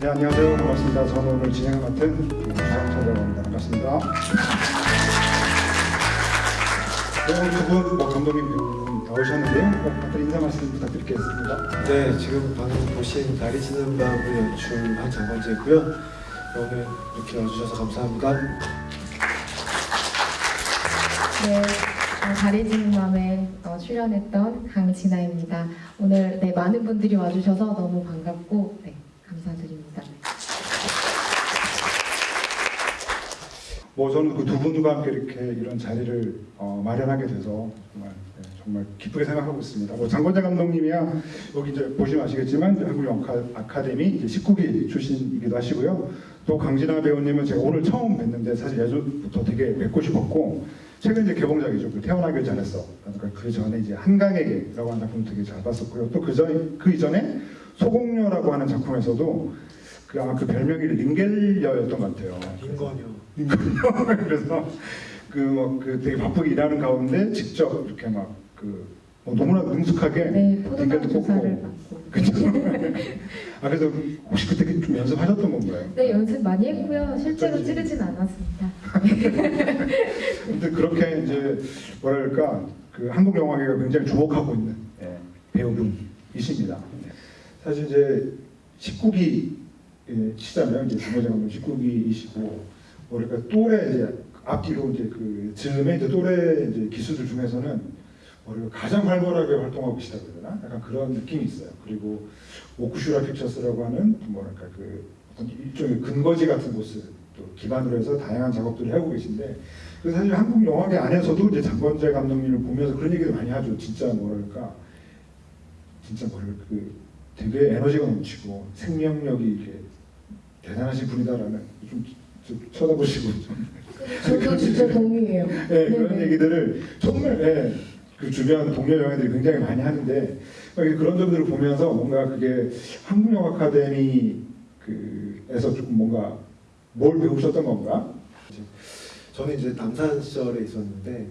네, 안녕하세요. 반갑습니다. 저는 오늘 진행을 맡은 주상철이라고 합니다. 반갑습니다. 네, 오늘 두분 뭐 감독님 배우분 나오셨는데요. 뭐 다들 인사 말씀 부탁드리겠습니다. 네, 지금 방금 보신 달이 지는 밤을 연출 한 장관재고요. 오늘 이렇게 와주셔서 감사합니다. 네, 어, 달이 지는 밤에 어, 출연했던 강진아입니다. 오늘 네, 많은 분들이 와주셔서 너무 반갑고 네, 감사드립니다. 뭐 저는 그 두 분과 함께 이렇게 이런 자리를 어, 마련하게 돼서 정말 네, 정말 기쁘게 생각하고 있습니다. 뭐 장건재 감독님이야 여기 이제 보시면 아시겠지만 한국 영화 아카데미 이제 19기 출신이기도 하시고요. 또 강진아 배우님은 제가 오늘 처음 뵀는데 사실 예전부터 되게 뵙고 싶었고 최근 이제 개봉작이죠. 그 태어나길 잘했어. 그러니까 그 전에 이제 한강에게라고 하는 작품 되게 잘 봤었고요. 또 그전 그 이전에 소공녀라고 하는 작품에서도 그 아마 그 별명이 링겔녀였던 것 같아요. 인건이요. 그래서 그 뭐 그 되게 바쁘게 일하는 가운데 직접 이렇게 막그 뭐 너무나 능숙하게 네, 주사를 뽑고 받고 그죠? 아 그래서 혹시 그때 좀 연습하셨던 건가요? 네, 연습 많이 했고요. 실제로 어쩐지. 찌르진 않았습니다. 근데 그렇게 이제 뭐랄까 그 한국 영화계가 굉장히 주목하고 있는 예, 배우분이십니다. 사실 이제 19기 예, 시잖아요. 이제 감독 19기이시고 뭐랄까 또래 이제 앞뒤로 이제 그 즈음에 이제 또래 이제 기수들 중에서는 뭐랄까 가장 활발하게 활동하고 계시다 그러나 약간 그런 느낌이 있어요. 그리고 오쿠슈라 픽처스라고 하는 뭐랄까 그 일종의 근거지 같은 곳을 또 기반으로 해서 다양한 작업들을 하고 계신데 그 사실 한국 영화계 안에서도 이제 장건재 감독님을 보면서 그런 얘기를 많이 하죠. 진짜 뭐랄까 진짜 뭐랄까 그 되게 에너지가 넘치고 생명력이 이렇게 대단하신 분이다라는 좀, 좀 쳐다보시고 좀 저도 진짜 동의해요. 네, 그런. 얘기들을 정말 예, 그 주변 동료 영화들이 굉장히 많이 하는데 그런 점들을 보면서 뭔가 그게 한국 영화 아카데미 그에서 조금 뭔가 뭘 배우셨던 건가? 저는 이제 남산 시절에 있었는데,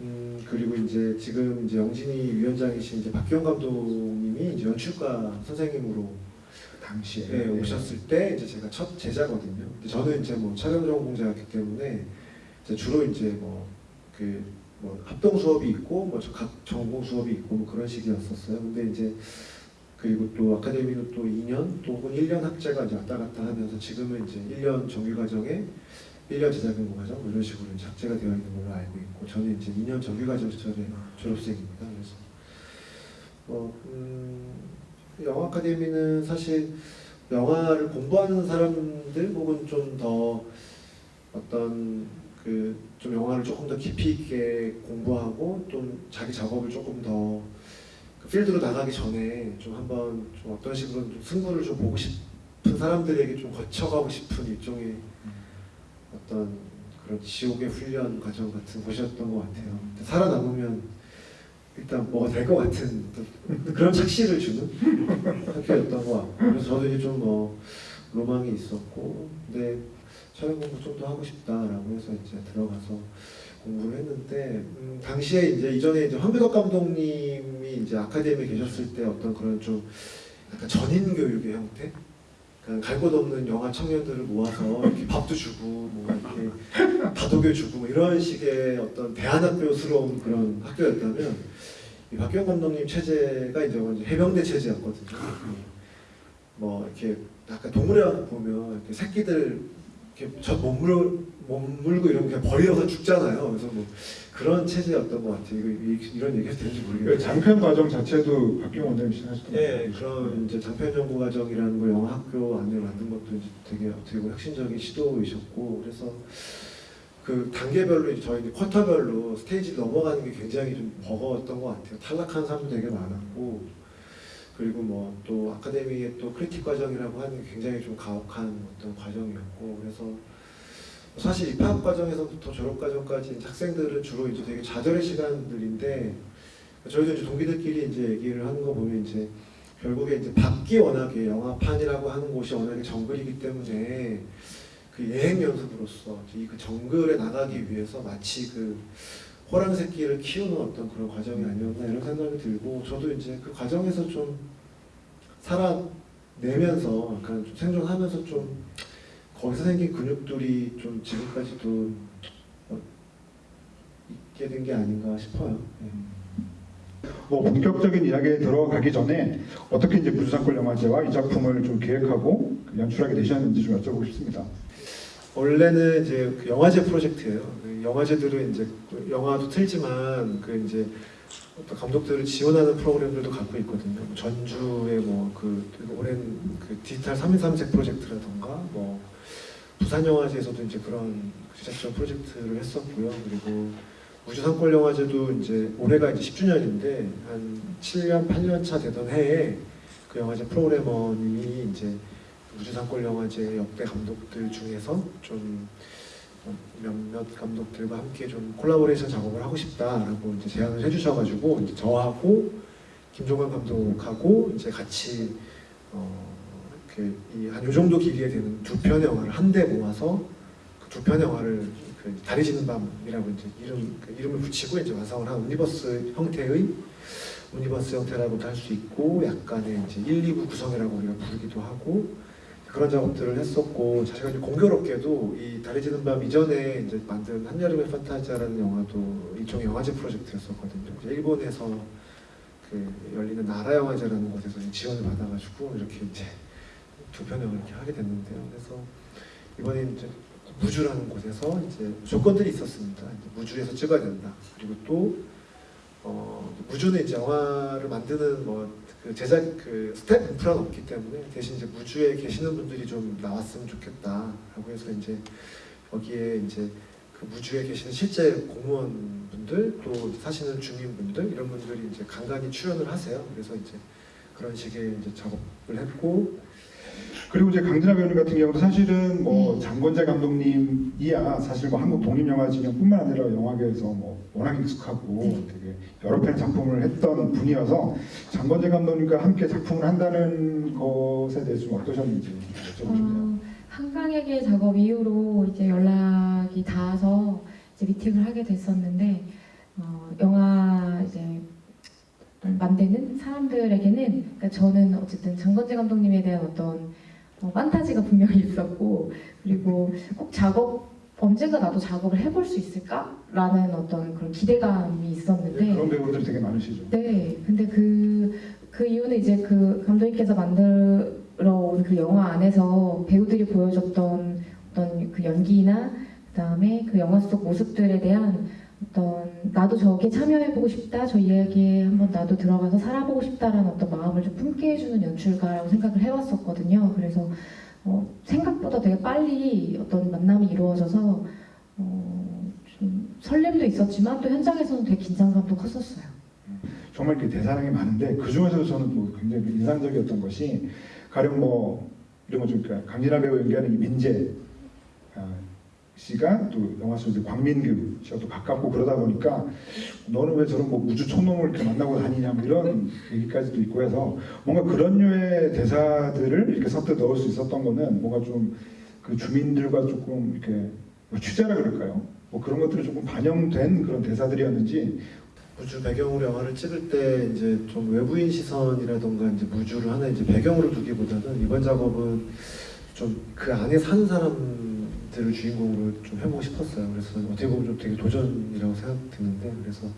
음, 그리고 이제 지금 이제 영진이 위원장이신 이제 박기영 감독님이 이제 연출가 선생님으로 당시에 네, 오셨을 때 이제 제가 첫 제자거든요. 근데 저는 이제 뭐 촬영 전공자였기 때문에 이제 주로 이제 뭐그 뭐 합동 수업이 있고 뭐각 전공 수업이 있고 뭐 그런 식이었었어요. 근데 이제 그리고 또 아카데미도 또 2년 또 혹은 1년 학제가 이제 왔다 갔다 하면서 지금은 이제 1년 정규 과정에 1년 제자경고 과정 뭐 이런 식으로 이제 학제가 되어 있는 걸로 알고 있고 저는 이제 2년 정규 과정 시절에 졸업생입니다. 그래서 뭐 음, 영화 아카데미는 사실 영화를 공부하는 사람들 혹은 좀 더 어떤 그 좀 영화를 조금 더 깊이 있게 공부하고 좀 자기 작업을 조금 더 그 필드로 나가기 전에 좀 한번 좀 어떤 식으로 좀 승부를 좀 보고 싶은 사람들에게 좀 거쳐가고 싶은 일종의 어떤 그런 지옥의 훈련 과정 같은 곳이었던 것 같아요. 살아남으면 일단 뭐가 될 것 같은 그런 착시를 주는 학교였던 것 같고. 그래서 저도 이제 좀 뭐 로망이 있었고 근데 촬영 공부 좀 더 하고 싶다라고 해서 이제 들어가서 공부를 했는데 음, 당시에 이제 이전에 이제 황교덕 감독님이 이제 아카데미에 계셨을 때 어떤 그런 좀 약간 전인 교육의 형태 갈곳 없는 영화 청년들을 모아서 이렇게 밥도 주고 뭐 이렇게 다독여 주고 뭐 이런 식의 어떤 대안학교스러운 그런 학교였다면 이 박경 감독님 체제가 이제 완전 해병대 체제였거든요. 뭐 이렇게 약간 왕국 보면 이렇게 새끼들 이렇게 저 몸물 몸물고 이런 게 버려서 죽잖아요. 그래서 뭐 그런 체제였던 것 같아요. 이거 이- 이런 얘기가 되는지 그 모르겠는데. 장편 과정 자체도 박경 원장님 하셨던 예, 거죠? 그런 이제 장편 연구 과정이라는 걸 영화 학교 안에 만든 것도 이제 되게 어떻게 보면 혁신적인 시도이셨고 그래서 그 단계별로 이제 저희 이제 쿼터별로 스테이지 넘어가는 게 굉장히 좀 버거웠던 것 같아요. 탈락한 사람도 되게 많았고 그리고 뭐 또 아카데미의 또 크리틱 과정이라고 하는 게 굉장히 좀 가혹한 어떤 과정이었고 그래서 사실 입학 과정에서부터 졸업 과정까지 학생들은 주로 이제 되게 좌절의 시간들인데 저희도 이제 동기들끼리 이제 얘기를 하는 거 보면 이제 결국에 이제 밖이 워낙에 영화판이라고 하는 곳이 워낙에 정글이기 때문에 그 예행 연습으로서 이 그 정글에 나가기 위해서 마치 그 호랑 새끼를 키우는 어떤 그런 과정이 아니었나 이런 생각이 들고 저도 이제 그 과정에서 좀 살아 내면서 약간 좀 생존하면서 좀 거기서 생긴 근육들이 좀 지금까지도 어, 있게 된 게 아닌가 싶어요. 네. 뭐 본격적인 이야기에 들어가기 전에 어떻게 이제 무주상권 영화제와 이 작품을 좀 기획하고 연출하게 되셨는지 좀 여쭤보고 싶습니다. 원래는 이제 그 영화제 프로젝트예요. 그 영화제들은 이제 그 영화도 틀지만 그 이제 감독들을 지원하는 프로그램들도 갖고 있거든요. 뭐 전주의 뭐 그 오랜 그 디지털 3.1.3색 프로젝트라던가 뭐 부산 영화제에서도 이제 그런 제작전 프로젝트를 했었고요. 그리고 우주상권 영화제도 이제 올해가 이제 10주년인데 한 7년 8년 차 되던 해에 그 영화제 프로그래머님이 이제 우주상권 영화제 역대 감독들 중에서 좀 어, 몇몇 감독들과 함께 좀 콜라보레이션 작업을 하고 싶다라고 이제 제안을 해주셔가지고 이제 저하고 김종관 감독하고 이제 같이 어, 어그이한 요 정도 길이에 되는 두 편의 영화를 한데 모아서 그 두 편의 영화를 그 달이 지는 밤이라고 이제 이름 그 이름을 붙이고 이제 완성을 한 universe 형태의 universe 형태라고도 할 수 있고 약간의 이제 1, 2부 구성이라고 우리가 부르기도 하고 그런 작업들을 했었고 제가 이제 공교롭게도 이 달이 지는 밤 이전에 이제 만든 한여름의 판타지아라는 영화도 일종의 영화제 프로젝트였었거든요. 일본에서 그 열리는 나라 영화제라는 곳에서 지원을 받아가지고 이렇게 이제 두 편을 이렇게 하게 됐는데요. 그래서 이번에 이제 무주라는 곳에서 이제 조건들이 있었습니다. 무주에서 찍어야 된다. 그리고 또 어, 무주는 이제 영화를 만드는 뭐 그 제작 그 스텝 인프라는 없기 때문에 대신 이제 무주에 계시는 분들이 좀 나왔으면 좋겠다라고 해서 이제 여기에 이제 그 무주에 계시는 실제 공무원분들 또 사시는 주민분들 이런 분들이 이제 간간히 출연을 하세요. 그래서 이제 그런 식의 이제 작업을 했고 그리고 이제 강진아 배우님 같은 경우도 사실은 뭐 네. 장건재 감독님이야 사실 뭐 한국 독립 영화진흥뿐만 아니라 영화계에서 뭐 워낙 익숙하고 네. 되게 여러 편의 작품을 했던 분이어서 장건재 감독님과 함께 작품을 한다는 것에 대해서 좀 어떠셨는지 여쭤보고 싶네요. 어, 한강에게 작업 이후로 이제 연락이 닿아서 이제 미팅을 하게 됐었는데 어, 영화 이제 만드는 사람들에게는 그러니까 저는 어쨌든 장건재 감독님에 대한 어떤 어, 판타지가 분명히 있었고 그리고 꼭 작업 언젠가 나도 작업을 해볼 수 있을까라는 어떤 그런 기대감이 있었는데 네, 그런 배우들이 되게 많으시죠. 네, 근데 그, 그 이유는 이제 그 감독님께서 만들어 온 그 영화 안에서 배우들이 보여줬던 어떤 그 연기나 그 다음에 그 영화 속 모습들에 대한 어떤 나도 저기에 참여해보고 싶다, 저 이야기에 한번 나도 들어가서 살아보고 싶다라는 어떤 마음을 좀 품게 해주는 연출가라고 생각을 해왔었거든요. 그래서 어, 생각보다 되게 빨리 어떤 만남이 이루어져서 어, 좀 설렘도 있었지만 또 현장에서는 되게 긴장감도 컸었어요. 정말 그 대사량이 많은데 그 중에서도 저는 또 굉장히 인상적이었던 것이 가령 뭐 이런 거좀 그러니까 강진아 배우 연기하는 이 민재 아, 씨가 또 영화 속 이제 광민규 씨가 또 가깝고 그러다 보니까 너는 왜 저런 뭐 우주 촌놈을 이렇게 만나고 다니냐 뭐 이런 얘기까지도 있고 해서 뭔가 그런 류의 대사들을 이렇게 선뜻 넣을 수 있었던 거는 뭔가 좀 그 주민들과 조금 이렇게 뭐 취재라 그럴까요? 뭐 그런 것들이 조금 반영된 그런 대사들이었는지 무주 배경으로 영화를 찍을 때 이제 좀 외부인 시선이라던가 이제 무주를 하나 이제 배경으로 두기보다는 이번 작업은 좀 그 안에 사는 사람 들을 주인공으로 좀 해보고 싶었어요. 그래서 어떻게 보면 좀 되게 도전이라고 생각드는데 그래서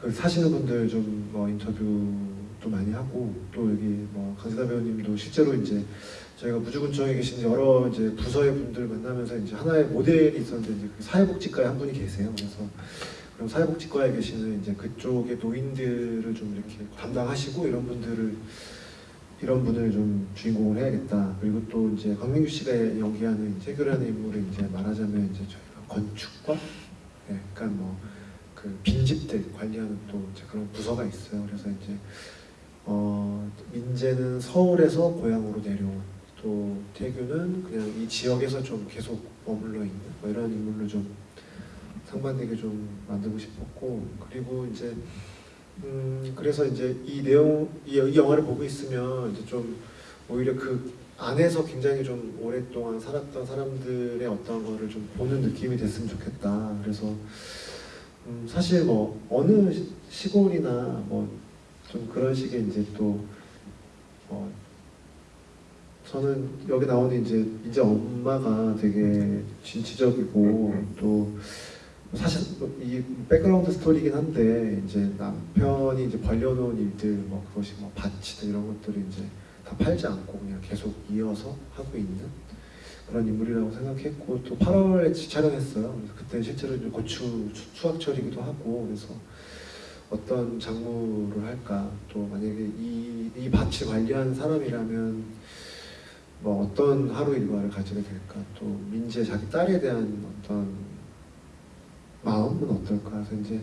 그 사시는 분들 좀 뭐 인터뷰도 많이 하고 또 여기 뭐 강세다 배우님도 실제로 이제 저희가 무주군청에 계신 여러 이제 부서의 분들 만나면서 이제 하나의 모델이 있었는데 이제 그 사회복지과에 한 분이 계세요. 그래서 그럼 사회복지과에 계시는 이제 그쪽의 노인들을 좀 이렇게 담당하시고 이런 분들을 이런 분을 좀 주인공을 해야겠다. 그리고 또 이제 강민규 씨가 연기하는 해결하는 인물을 이제 말하자면 이제 저희가 건축과 네, 약간 뭐 그 빈집들 관리하는 또 그런 부서가 있어요. 그래서 이제 어 민재는 서울에서 고향으로 내려온 또 태규는 그냥 이 지역에서 좀 계속 머물러 있는 뭐 이런 인물로 좀 상반되게 좀 만들고 싶었고 그리고 이제 음 그래서 이제 이 내용 이, 이 영화를 보고 있으면 이제 좀 오히려 그 안에서 굉장히 좀 오랫동안 살았던 사람들의 어떤 거를 좀 보는 느낌이 됐으면 좋겠다. 그래서 음 사실 뭐 어느 시- 시골이나 뭐 좀 그런 식의 이제 또 어, 저는 여기 나오는 이제 이제 엄마가 되게 진취적이고 또 사실 이 백그라운드 스토리긴 한데 이제 남편이 이제 벌려놓은 일들 뭐 그것이 뭐 밭이든 이런 것들을 이제 다 팔지 않고 그냥 계속 이어서 하고 있는 그런 인물이라고 생각했고 또 8월에 촬영했어요. 그래서 그때 실제로 이제 고추 수- 수확철이기도 하고 그래서 어떤 작물을 할까 또 만약에 이, 이 밭을 관리하는 사람이라면 뭐 어떤 하루 일과를 가지게 될까 또 민지의 자기 딸에 대한 어떤 마음은 어떨까 그래서 이제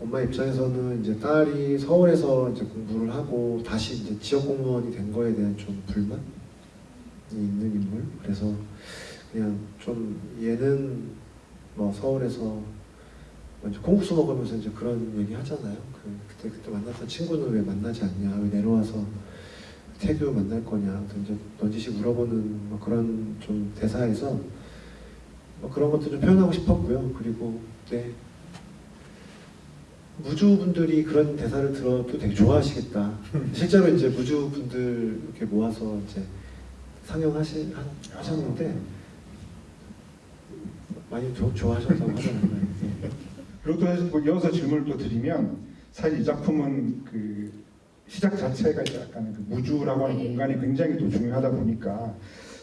엄마 입장에서는 이제 딸이 서울에서 이제 공부를 하고 다시 이제 지역 공무원이 된 거에 대한 좀 불만이 있는 인물 그래서 그냥 좀 얘는 뭐 서울에서 먼저 콩국수 먹으면서 이제 그런 얘기 하잖아요. 그 그때 그때 만났던 친구는 왜 만나지 않냐? 왜 내려와서 태교 만날 거냐? 이제 넌지시 물어보는 뭐 그런 좀 대사에서 뭐 그런 것도 좀 표현하고 싶었고요. 그리고 네 무주분들이 그런 대사를 들어도 되게 좋아하시겠다. 실제로 이제 무주분들 이렇게 모아서 이제 상영하시 하- 하셨는데 많이 조- 좋아하셨다고. 예. 그리고 또뭐 이어서 질문을 또 드리면 사실 이 작품은 그 시작 자체가 약간 그 무주라고 하는 공간이 굉장히 또 중요하다 보니까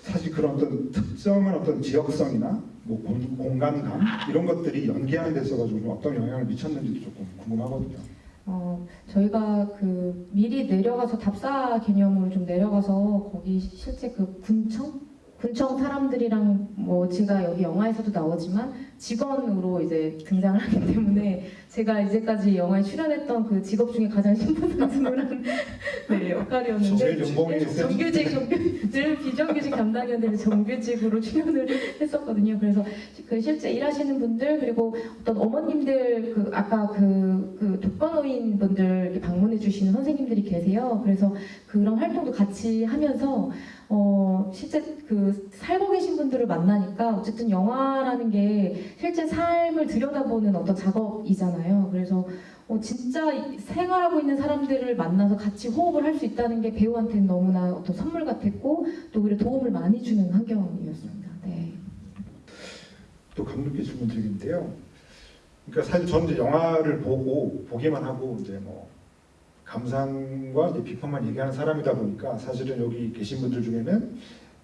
사실 그런 어떤 특정한 어떤 지역성이나 뭐 공, 공간감 이런 것들이 연기하는 데 있어가지고 좀 어떤 영향을 미쳤는지도 조금 궁금하거든요. 어, 저희가 그 미리 내려가서 답사 개념으로 좀 내려가서 거기 실제 그 군청? 군청 사람들이랑 뭐 제가 여기 영화에서도 나오지만 직원으로 이제 등장을 하기 때문에 제가 이제까지 영화에 출연했던 그 직업 중에 가장 신분상승한 네, 역할이었는데 정규직, 정규, 늘 비정규직 담당이었는데 정규직으로 출연을 했었거든요. 그래서 그 실제 일하시는 분들 그리고 어떤 어머님들 그 아까 그, 그 독거노인 분들 방문해 주시는 선생님들이 계세요. 그래서 그런 활동도 같이 하면서 어 실제 그 살고 계신 분들을 만나니까 어쨌든 영화라는 게 실제 삶을 들여다보는 어떤 작업이잖아요. 그래서 어 진짜 생활하고 있는 사람들을 만나서 같이 호흡을 할 수 있다는 게 배우한테는 너무나 어떤 선물 같았고 또 오히려 도움을 많이 주는 환경이었습니다. 네. 또 감독께 질문 드리는데요. 그러니까 사실 저는 이제 영화를 보고 보기만 하고 이제 뭐 감상과 이제 비판만 얘기하는 사람이다 보니까 사실은 여기 계신 분들 중에는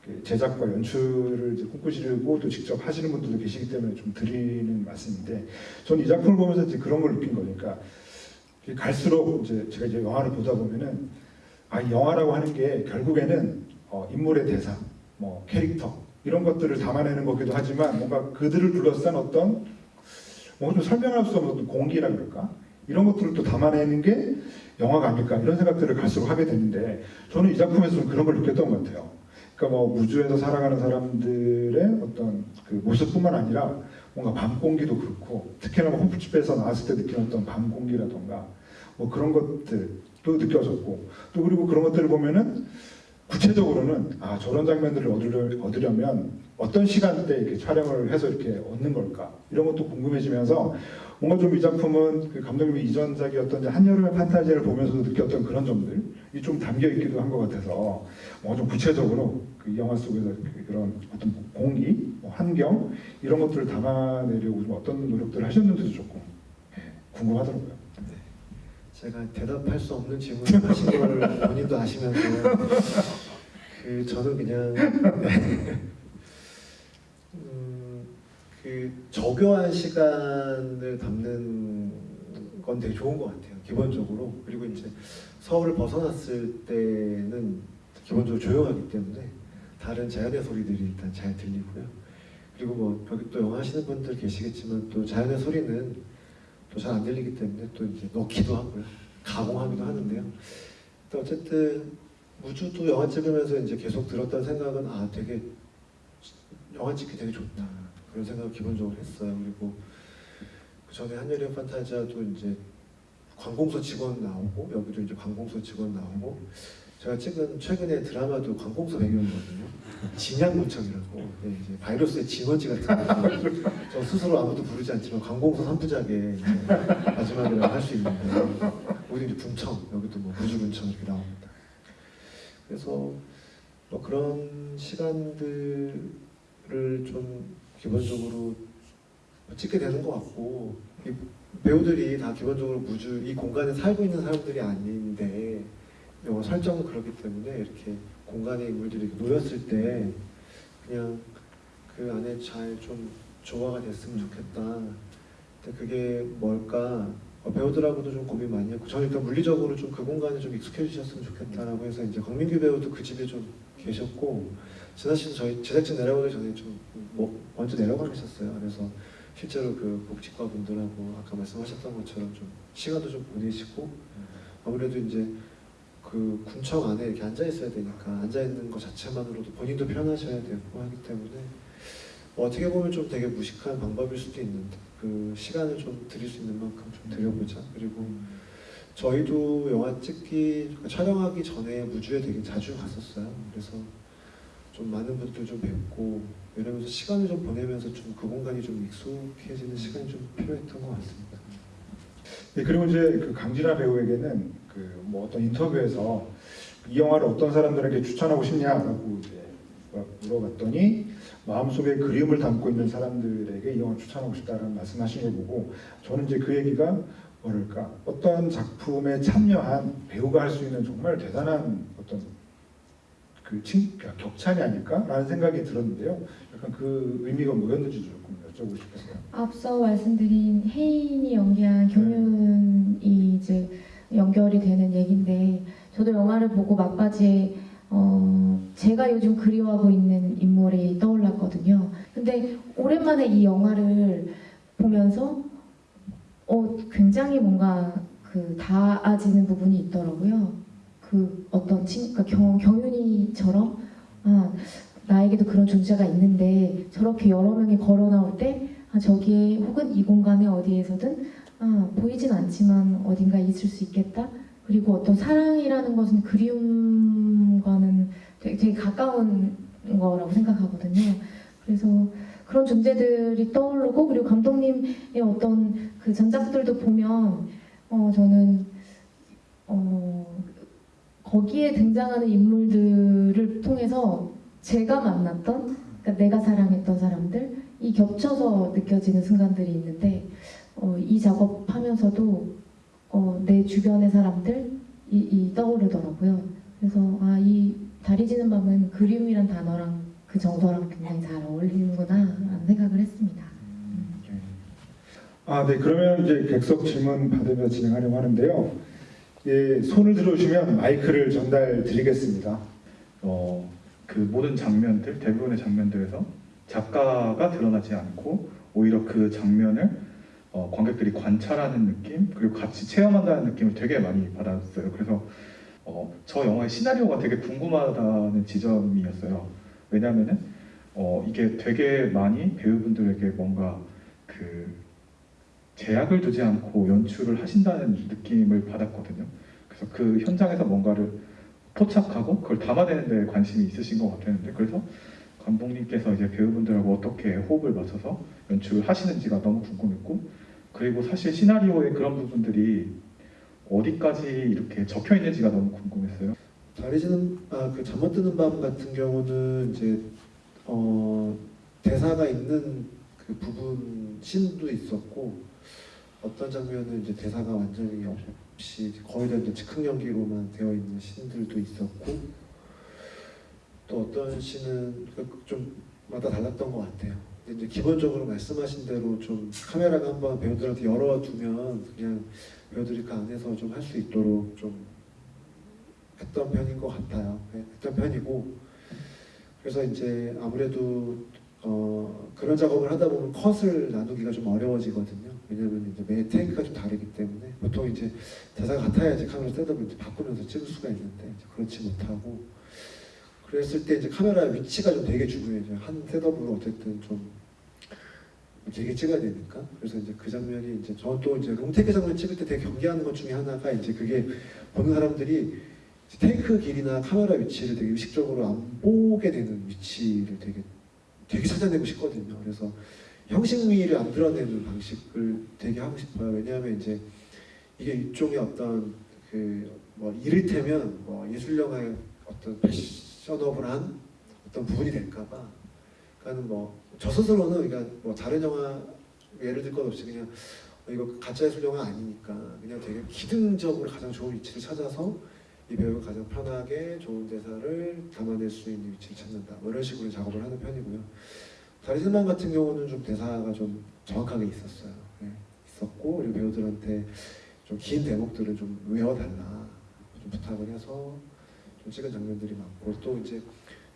그 제작과 연출을 이제 꿈꾸시고 또 직접 하시는 분들도 계시기 때문에 좀 드리는 말씀인데 저는 이 작품을 보면서 이제 그런 걸 느낀 거니까 갈수록 이제 제가 이제 영화를 보다 보면은 아, 이 영화라고 하는 게 결국에는 어, 인물의 대사, 뭐 캐릭터 이런 것들을 담아내는 거기도 하지만 뭔가 그들을 둘러싼 어떤 뭔가 좀 설명할 수 없는 공기라 그럴까 이런 것들을 또 담아내는 게 영화가 아닐까 이런 생각들을 갈수록 하게 되는데 저는 이 작품에서 좀 그런 걸 느꼈던 것 같아요. 그러니까 뭐 우주에서 살아가는 사람들의 어떤 그 모습뿐만 아니라 뭔가 밤 공기도 그렇고 특히나 뭐 호프집에서 나왔을 때 느끼는 밤 공기라던가 뭐 그런 것들도 느껴졌고 또 그리고 그런 것들을 보면은 구체적으로는 아 저런 장면들을 얻으려, 얻으려면 어떤 시간대에 이렇게 촬영을 해서 이렇게 얻는 걸까 이런 것도 궁금해지면서 뭔가 좀 이 작품은 그 감독님의 이전작이었던 한여름의 판타지를 보면서도 느꼈던 그런 점들이 좀 담겨 있기도 한 것 같아서 뭔가 좀 구체적으로 그 영화 속에서 그- 그런 어떤 공기, 뭐 환경 이런 것들을 담아내려고 좀 어떤 노력들을 하셨는지도 조금 예, 궁금하더라고요. 제가 대답할 수 없는 질문을 하신 걸 본인도 아시면서 그 저는 그냥 음, 그 저교한 시간을 담는 건 되게 좋은 것 같아요 기본적으로 그리고 이제 서울을 벗어났을 때는 기본적으로 조용하기 때문에 다른 자연의 소리들이 일단 잘 들리고요 그리고 뭐 여기 또 영화 하시는 분들 계시겠지만 또 자연의 소리는 또 잘 안 들리기 때문에 또 이제 넣기도 하고요. 가공하기도 하는데요. 또 어쨌든 무주도 영화 찍으면서 이제 계속 들었던 생각은 아 되게 영화 찍기 되게 좋다 그런 생각을 기본적으로 했어요. 그리고 그 전에 한여름 판타지아도 이제 관공서 직원 나오고 여기도 이제 관공서 직원 나오고 제가 찍은 최근에 드라마도 관공서 배경이거든요. 진양구청이라고 네, 이제 바이러스의 진원지 같은 거. 저 스스로 아무도 부르지 않지만 관공서 3부작에 마지막이라고 할 수 있는데 우리 이제 분청 여기도 뭐 무주군청 이렇게 나옵니다. 그래서 뭐 그런 시간들을 좀 기본적으로 찍게 되는 것 같고 이 배우들이 다 기본적으로 무주 이 공간에 살고 있는 사람들이 아닌데 영화 설정은 그렇기 때문에 이렇게 공간의 인물들이 놓였을 때 그냥 그 안에 잘 좀 조화가 됐으면 좋겠다. 근데 그게 뭘까? 어, 배우들하고도 좀 고민 많이 했고 저는 일단 물리적으로 좀 그 공간에 좀 익숙해지셨으면 좋겠다라고 해서 이제 강민규 배우도 그 집에 좀 계셨고 씨도 저희 제작진 내려오기 전에 좀 뭐, 먼저 내려가 계셨어요. 그래서 실제로 그 복지과 분들하고 아까 말씀하셨던 것처럼 좀 시간도 좀 보내시고 아무래도 이제 그 군청 안에 이렇게 앉아 있어야 되니까 앉아 있는 것 자체만으로도 본인도 편하셔야 되고 하기 때문에 뭐 어떻게 보면 좀 되게 무식한 방법일 수도 있는데 그 시간을 좀 드릴 수 있는 만큼 좀 드려보자. 그리고 저희도 영화 찍기 그러니까 촬영하기 전에 무주에 되게 자주 갔었어요. 그래서 좀 많은 분들 좀 뵙고 이러면서 시간을 좀 보내면서 좀 그 공간이 좀 익숙해지는 시간이 좀 필요했던 것 같습니다. 네, 그리고 이제 그 강진아 배우에게는 그 뭐 어떤 인터뷰에서 이 영화를 어떤 사람들에게 추천하고 싶냐라고 이제 물어봤더니 마음속에 그리움을 담고 있는 사람들에게 이 영화를 추천하고 싶다라는 말씀하신 걸 보고 저는 이제 그 얘기가 뭐랄까 어떤 작품에 참여한 배우가 할 수 있는 정말 대단한 어떤 그 칭, 그러니까 격찬이 아닐까라는 생각이 들었는데요. 약간 그 의미가 뭐였는지 조금 여쭤보고 싶었어요. 앞서 말씀드린 혜인이 연기한 경윤이 이제 연결이 되는 얘긴데 저도 영화를 보고 막바지에 어, 제가 요즘 그리워하고 있는 인물이 떠올랐거든요. 근데 오랜만에 이 영화를 보면서 어, 굉장히 뭔가 그 닿아지는 부분이 있더라고요. 그 어떤 친, 그러니까 경, 경윤이처럼 아, 나에게도 그런 존재가 있는데 저렇게 여러 명이 걸어 나올 때 아, 저기에 혹은 이 공간에 어디에서든 아, 보이진 않지만 어딘가 있을 수 있겠다. 그리고 어떤 사랑이라는 것은 그리움과는 되게, 되게 가까운 거라고 생각하거든요. 그래서 그런 존재들이 떠오르고 그리고 감독님의 어떤 그 전작들도 보면 어, 저는 어, 거기에 등장하는 인물들을 통해서 제가 만났던 그러니까 내가 사랑했던 사람들이 겹쳐서 느껴지는 순간들이 있는데 어, 이 작업하면서도 어, 내 주변의 사람들이 이 떠오르더라고요. 그래서 아, 이 다리 지는 밤은 그리움이란 단어랑 그 정서랑 굉장히 잘 어울리는구나 라는 생각을 했습니다. 아, 네. 그러면 이제 객석 질문 받으며 진행하려고 하는데요. 예, 손을 들어주시면 마이크를 전달 드리겠습니다. 어, 그 모든 장면들, 대부분의 장면들에서 작가가 드러나지 않고 오히려 그 장면을 어, 관객들이 관찰하는 느낌 그리고 같이 체험한다는 느낌을 되게 많이 받았어요. 그래서 어, 저 영화의 시나리오가 되게 궁금하다는 지점이었어요. 왜냐하면은 어, 이게 되게 많이 배우분들에게 뭔가 그 제약을 두지 않고 연출을 하신다는 느낌을 받았거든요. 그래서 그 현장에서 뭔가를 포착하고 그걸 담아내는 데 관심이 있으신 것 같았는데 그래서 감독님께서 이제 배우분들하고 어떻게 호흡을 맞춰서 연출을 하시는지가 너무 궁금했고 그리고 사실 시나리오의 그런 부분들이 어디까지 이렇게 적혀 있는지가 너무 궁금했어요. 다리 지는 아 그 잠 못 드는 밤 같은 경우는 이제 어 대사가 있는 그 부분 씬도 있었고 어떤 장면은 이제 대사가 완전히 없이 거의 다 이제 즉흥 연기로만 되어 있는 씬들도 있었고 또 어떤 씬은 그좀 마다 달랐던 것 같아요. 근데 이제 기본적으로 말씀하신 대로 좀 카메라가 한번 배우들한테 열어두면 그냥 배우들이 그 안에서 좀 할 수 있도록 좀 했던 편인 것 같아요. 네, 했던 편이고 그래서 이제 아무래도 어, 그런 작업을 하다 보면 컷을 나누기가 좀 어려워지거든요. 왜냐하면 이제 매 테이크가 좀 다르기 때문에 보통 이제 대사가 같아야지 카메라 셋업을 바꾸면서 찍을 수가 있는데 그렇지 못하고 그랬을 때 이제 카메라 위치가 좀 되게 중요해요. 한 셋업으로 어쨌든 좀 되게 찍어야 되니까 그래서 이제 그 장면이 이제 저는 또 이제 롱테이크 장면 찍을 때 되게 경계하는 것 중에 하나가 이제 그게 보는 사람들이 테이크 길이나 카메라 위치를 되게 의식적으로 안 보게 되는 위치를 되게 되게 찾아내고 싶거든요. 그래서 형식미를 안 드러내는 방식을 되게 하고 싶어요. 왜냐하면 이제 이게 일종의 어떤 그뭐 이를테면 뭐 예술 영화의 어떤 패시, 셧업을 한 어떤 부분이 될까봐 그러니까는 뭐 저 스스로는 그러니까 뭐 다른 영화 예를 들 것 없이 그냥 어, 이거 가짜 예술 영화 아니니까 그냥 되게 기능적으로 가장 좋은 위치를 찾아서 이 배우가 가장 편하게 좋은 대사를 담아낼 수 있는 위치를 찾는다. 뭐 이런 식으로 작업을 하는 편이고요. 다리슬만 같은 경우는 좀 대사가 좀 정확하게 있었어요. 예, 있었고 그리고 배우들한테 좀 긴 대목들을 좀 외워달라. 좀 부탁을 해서 좀 찍은 장면들이 많고 또 이제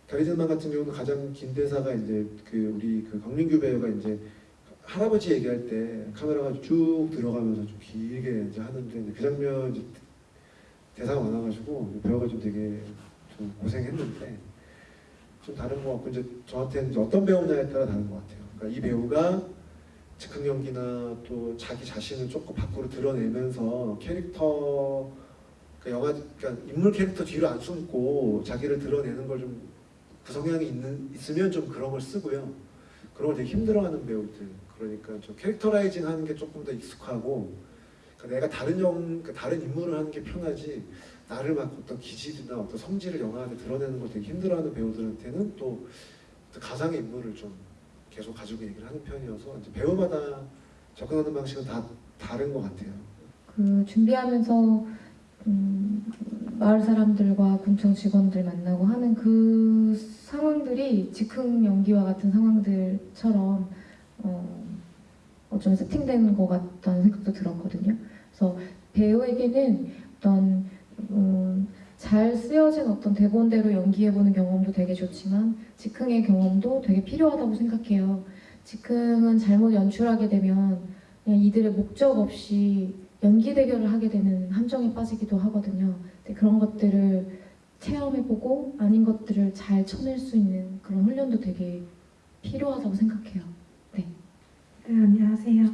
다리슬만 같은 경우는 가장 긴 대사가 이제 그 우리 그 강민규 배우가 이제 할아버지 얘기할 때 카메라가 쭉 들어가면서 좀 길게 이제 하는데 그 장면 이제 대사가 많아가지고 배우가 좀 되게 좀 고생했는데 좀 다른 것 같고 이제 저한테는 이제 어떤 배우냐에 따라 다른 것 같아요. 그러니까 이 배우가 즉흥 연기나 또 자기 자신을 조금 밖으로 드러내면서 캐릭터 그 영화 그러니까 인물 캐릭터 뒤로 안 숨고 자기를 드러내는 걸 좀 그 성향이 있는 있으면 좀 그런 걸 쓰고요. 그런 걸 되게 힘들어하는 배우들 그러니까 좀 캐릭터라이징 하는 게 조금 더 익숙하고 그러니까 내가 다른 영 그러니까 다른 인물을 하는 게 편하지 나를 막 어떤 기질이나 어떤 성질을 영화 안에 드러내는 걸 되게 힘들어하는 배우들한테는 또 가상의 인물을 좀 계속 가지고 얘기를 하는 편이어서 이제 배우마다 접근하는 방식은 다 다른 것 같아요. 그 준비하면서 음, 마을 사람들과 군청 직원들 만나고 하는 그 상황들이 즉흥 연기와 같은 상황들처럼 어, 어 좀 세팅된 것 같다는 생각도 들었거든요. 그래서 배우에게는 어떤 음, 잘 쓰여진 어떤 대본대로 연기해보는 경험도 되게 좋지만 즉흥의 경험도 되게 필요하다고 생각해요. 즉흥은 잘못 연출하게 되면 그냥 이들의 목적 없이 연기 대결을 하게 되는 함정에 빠지기도 하거든요. 그런 것들을 체험해보고 아닌 것들을 잘 쳐낼 수 있는 그런 훈련도 되게 필요하다고 생각해요. 네, 안녕하세요.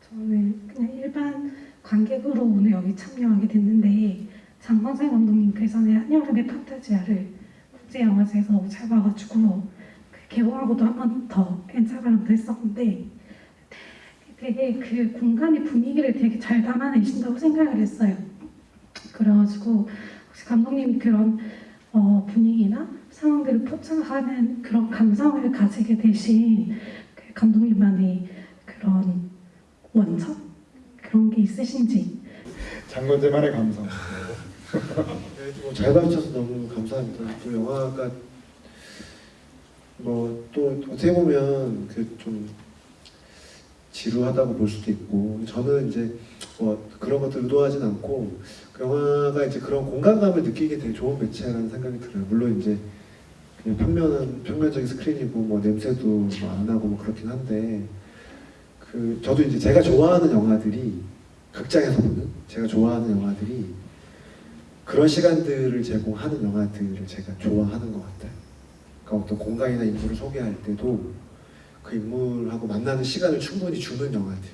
저는 그냥 일반 관객으로 오늘 여기 참여하게 됐는데 장건생 감독님 그 한여름의 판타지아를 국제영화제에서 잘 봐가지고 그 개봉하고도 한 번 더 엔차가랑도 했었는데 되게 그 공간의 분위기를 되게 잘 담아내신다고 생각을 했어요. 그래가지고 혹시 감독님이 그런 어, 분위기나 상황들을 포착하는 그런 감성을 가지게 되신 그 감독님만의 그런 원천 그런 게 있으신지 장건재만의 감성. 네, 뭐잘 가르쳐서 너무 감사합니다. 또 영화가 뭐 또 어떻게 보면 그 좀 지루하다고 볼 수도 있고 저는 이제 뭐 그런 것들 의도하진 않고 그 영화가 이제 그런 공간감을 느끼게 되게 좋은 매체라는 생각이 들어요. 물론 이제 평면은 평면적인 스크린이고 뭐 냄새도 뭐 안 나고 뭐 그렇긴 한데 그 저도 이제 제가 좋아하는 영화들이 극장에서 보는 제가 좋아하는 영화들이 그런 시간들을 제공하는 영화들을 제가 좋아하는 것 같아요. 그러니까 어떤 공간이나 인물을 소개할 때도 그 인물하고 만나는 시간을 충분히 주는 영화들.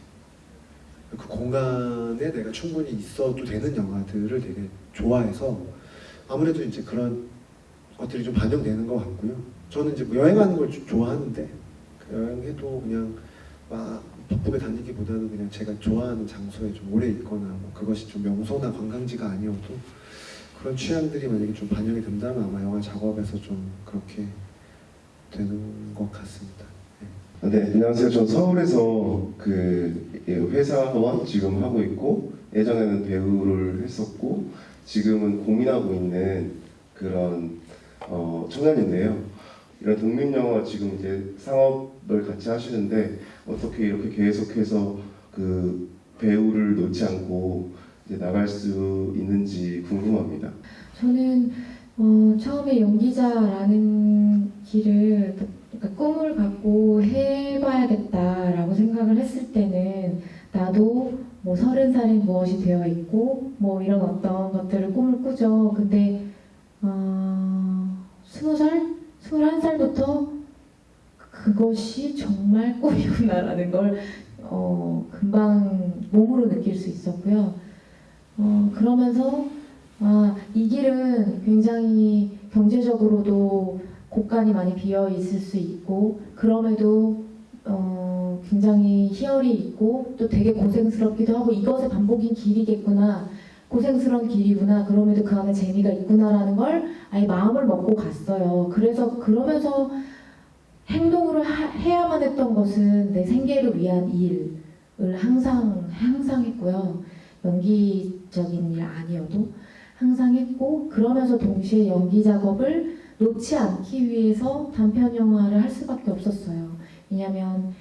그 공간에 내가 충분히 있어도 되는 영화들을 되게 좋아해서 아무래도 이제 그런 것들이 좀 반영되는 것 같고요. 저는 이제 뭐 여행하는 걸좀 좋아하는데 그 여행해도 그냥 막 바쁘게 다니기보다는 그냥 제가 좋아하는 장소에 좀 오래 있거나 뭐 그것이 좀 명소나 관광지가 아니어도 그런 취향들이 만약에 좀 반영이 된다면 아마 영화 작업에서 좀 그렇게 되는 것 같습니다. 네, 안녕하세요. 저 서울에서 그 회사원 지금 하고 있고 예전에는 배우를 했었고 지금은 고민하고 있는 그런 어, 청년인데요. 이런 독립 영화 지금 이제 상업을 같이 하시는데 어떻게 이렇게 계속해서 그 배우를 놓지 않고 이제 나갈 수 있는지 궁금합니다. 저는 어, 처음에 연기자라는 길을 그러니까 꿈을 갖고 해봐야겠다라고 생각을 했을 때는 나도 뭐 서른 살에 무엇이 되어 있고 뭐 이런 어떤 것들을 꿈을 꾸죠. 근데 어, 스무 살, 스물한 살부터 그것이 정말 꿈이구나라는 걸 어, 금방 몸으로 느낄 수 있었고요. 어, 그러면서 아, 이 길은 굉장히 경제적으로도 곳간이 많이 비어 있을 수 있고 그럼에도 어, 굉장히 희열이 있고 또 되게 고생스럽기도 하고 이것의 반복인 길이겠구나 고생스러운 길이구나. 그럼에도 그 안에 재미가 있구나라는 걸 아예 마음을 먹고 갔어요. 그래서 그러면서 행동으로 하- 해야만 했던 것은 내 생계를 위한 일을 항상 항상 했고요. 연기적인 일 아니어도 항상 했고 그러면서 동시에 연기 작업을 놓지 않기 위해서 단편 영화를 할 수밖에 없었어요. 왜냐하면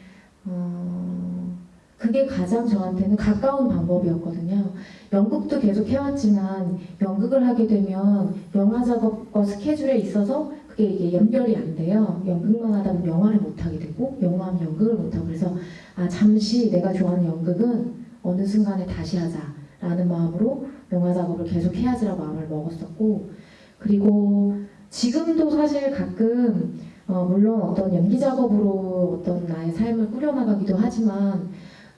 어, 그게 가장 저한테는 가까운 방법이었거든요. 연극도 계속 해왔지만 연극을 하게 되면 영화 작업과 스케줄에 있어서 그게 이게 연결이 안 돼요. 연극만 하다 보면 영화를 못 하게 되고 영화하면 연극을 못 하고 그래서 아 잠시 내가 좋아하는 연극은 어느 순간에 다시 하자라는 마음으로 영화 작업을 계속 해야지라고 마음을 먹었었고 그리고 지금도 사실 가끔 어, 물론 어떤 연기 작업으로 어떤 나의 삶을 꾸려나가기도 하지만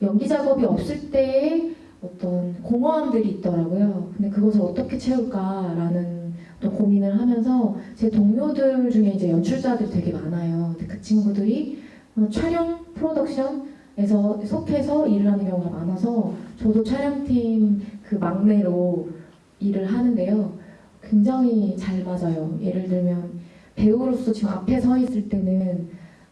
연기 작업이 없을 때의 어떤 공허함들이 있더라고요. 근데 그것을 어떻게 채울까라는 어떤 고민을 하면서 제 동료들 중에 이제 연출자들이 되게 많아요. 근데 그 친구들이 어, 촬영 프로덕션에서 속해서 일을 하는 경우가 많아서 저도 촬영팀 그 막내로 일을 하는데요. 굉장히 잘 맞아요. 예를 들면 배우로서 지금 앞에 서 있을 때는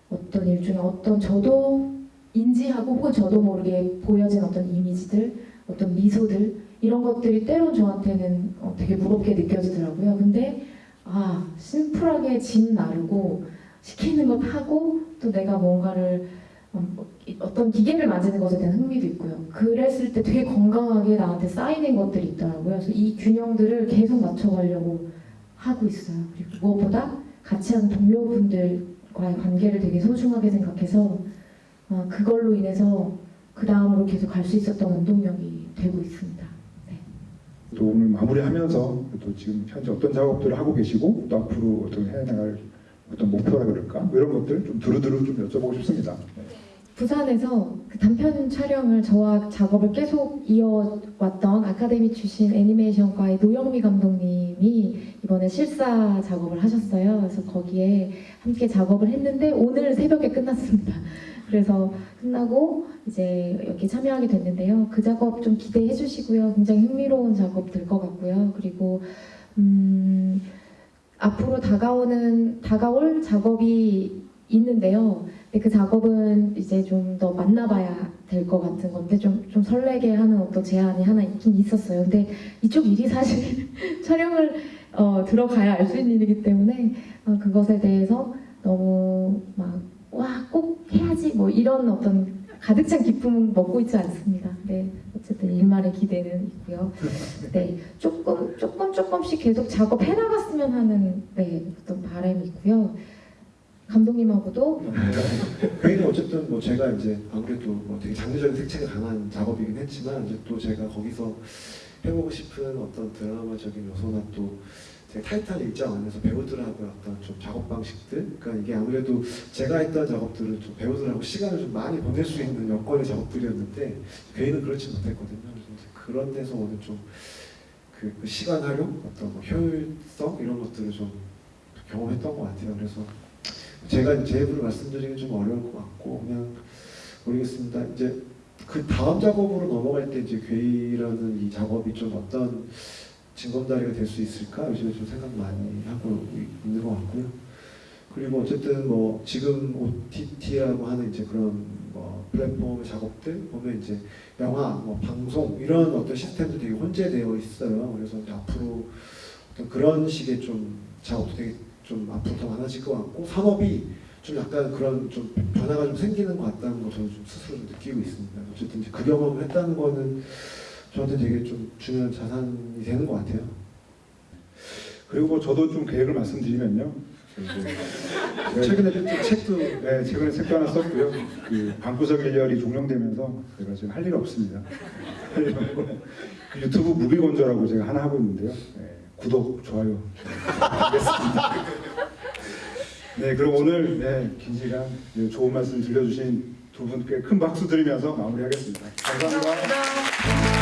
어떤 일종의 어떤 저도 인지하고 혹은 저도 모르게 보여진 어떤 이미지들, 어떤 미소들 이런 것들이 때론 저한테는 어, 되게 무겁게 느껴지더라고요. 근데 아 심플하게 짐 나르고 시키는 것 하고 또 내가 뭔가를 음, 어떤 기계를 만지는 것에 대한 흥미도 있고요. 그랬을 때 되게 건강하게 나한테 쌓이는 것들이 있더라고요. 그래서 이 균형들을 계속 맞춰가려고 하고 있어요. 그리고 무엇보다 같이 하는 동료분들과의 관계를 되게 소중하게 생각해서 어, 그걸로 인해서 그 다음으로 계속 갈 수 있었던 원동력이 되고 있습니다. 또 오늘 마무리하면서 또 지금 현재 어떤 작업들을 하고 계시고 또 앞으로 어떤 해나갈 어떤 목표라 그럴까 뭐 이런 것들 좀 두루두루 좀 여쭤보고 싶습니다. 네. 부산에서 그 단편 촬영을 저와 작업을 계속 이어왔던 아카데미 출신 애니메이션과의 노영미 감독님이 이번에 실사 작업을 하셨어요. 그래서 거기에 함께 작업을 했는데 오늘 새벽에 끝났습니다. 그래서 끝나고 이제 여기 참여하게 됐는데요. 그 작업 좀 기대해 주시고요. 굉장히 흥미로운 작업 될 것 같고요. 그리고 음, 앞으로 다가오는 다가올 작업이 있는데요. 근데 그 작업은 이제 좀 더 만나봐야 될 것 같은 건데 좀, 좀 설레게 하는 어떤 제안이 하나 있긴 있었어요. 근데 이쪽 일이 사실 촬영을 어, 들어가야 알 수 있는 일이기 때문에 어, 그것에 대해서 너무 막 와 꼭 해야지 뭐 이런 어떤 가득 찬 기쁨은 먹고 있지 않습니다. 네 어쨌든 일말의 기대는 있고요. 네 조금 조금 조금씩 계속 작업해 나갔으면 하는 네 어떤 바람이 있고요. 감독님하고도 괜히 어쨌든 뭐 제가 이제 아무래도 뭐 되게 장르적인 색채가 강한 작업이긴 했지만 이제 또 제가 거기서 해보고 싶은 어떤 드라마적인 요소나 또 되게 타이트한 일정 안에서 배우들하고 어떤 좀 작업 방식들 그러니까 이게 아무래도 제가 했던 작업들은 좀 배우들하고 시간을 좀 많이 보낼 수 있는 여건의 작업들이었는데 괜히는 그렇지 못했거든요. 그래서 그런 데서 오는 좀그 그 시간 활용 어떤 뭐 효율성 이런 것들을 좀 경험했던 것 같아요. 그래서 제가 제 입으로 말씀드리기 좀 어려울 것 같고 그냥 모르겠습니다. 이제 그 다음 작업으로 넘어갈 때 이제 괴이라는 이 작업이 좀 어떤 징검다리가 될 수 있을까 요즘에 좀 생각 많이 하고 있는 것 같고요. 그리고 어쨌든 뭐 지금 OTT라고 하는 이제 그런 뭐 플랫폼 작업들 보면 이제 영화, 뭐 방송 이런 어떤 시스템도 되게 혼재되어 있어요. 그래서 앞으로 어떤 그런 식의 좀 작업도 되게 좀 앞으로 더 많아질 것 같고 산업이 좀 약간 그런 좀 변화가 좀 생기는 것 같다는 거 저는 좀 스스로 좀 느끼고 있습니다. 어쨌든 이제 그 경험을 했다는 거는 저한테 되게 좀 중요한 자산이 되는 것 같아요. 그리고 뭐 저도 좀 계획을 말씀드리면요. 네, 최근에 좀 책도 네, 최근에 책도 하나 썼고요. 그 방구석 일열이 종영되면서 제가 지금 할 일 없습니다. 그 유튜브 무비건조라고 제가 하나 하고 있는데요. 네, 구독, 좋아요 부탁드리겠습니다. 네, 그럼 오늘 네, 긴 시간 네, 좋은 말씀 들려주신 두 분께 큰 박수 드리면서 마무리하겠습니다. 감사합니다. 감사합니다.